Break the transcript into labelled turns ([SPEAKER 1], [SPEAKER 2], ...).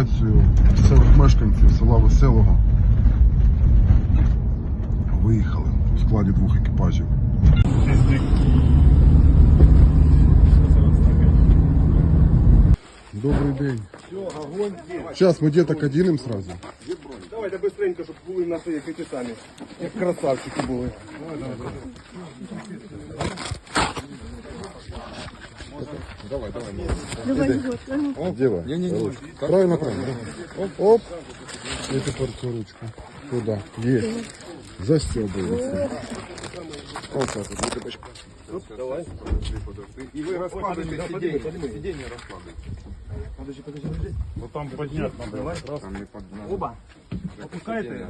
[SPEAKER 1] евакуацію місцевих мешканців села Веселого. Виїхали у складі двох екіпажів. Добрий день. Сейчас мы деток оденем сразу.
[SPEAKER 2] Давайте быстренько, щоб були на своїх эти самі. Як красавчики були.
[SPEAKER 1] Дева. Не, не, не. Правильно, правильно. Оп, оп. И теперь цю ручку. Туда. Есть. Застегивается. Вот так вот. Деточка.
[SPEAKER 2] І ви розкладуєте сидіння. Сидіння розкладуєте. Подожди, подожди, подожди.
[SPEAKER 3] Вот там поднять надо.
[SPEAKER 2] Оба. Опускайте.